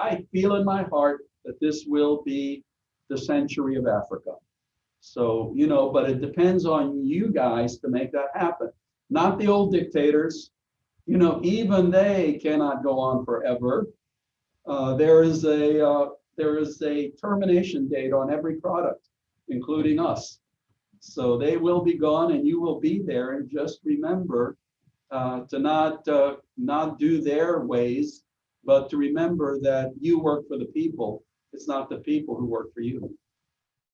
I feel in my heart that this will be the century of Africa. So, you know, but it depends on you guys to make that happen, not the old dictators. You know, even they cannot go on forever. Uh, there is a uh, there is a termination date on every product, including us. So they will be gone, and you will be there. And just remember uh, to not uh, not do their ways, but to remember that you work for the people. It's not the people who work for you.